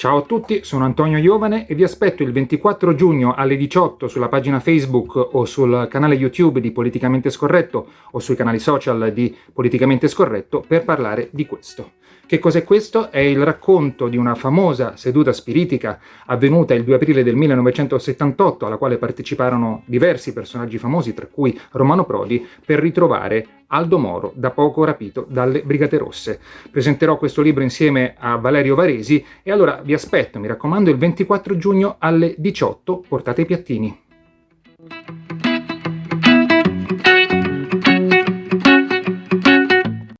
Ciao a tutti, sono Antonio Iovane e vi aspetto il 24 giugno alle 18 sulla pagina Facebook o sul canale YouTube di Politicamente Scorretto o sui canali social di Politicamente Scorretto per parlare di questo. Che cos'è questo? È il racconto di una famosa seduta spiritica avvenuta il 2 aprile del 1978 alla quale parteciparono diversi personaggi famosi, tra cui Romano Prodi, per ritrovare Aldo Moro, da poco rapito dalle Brigate Rosse. Presenterò questo libro insieme a Valerio Varesi e allora vi aspetto, mi raccomando, il 24 giugno alle 18, portate i piattini.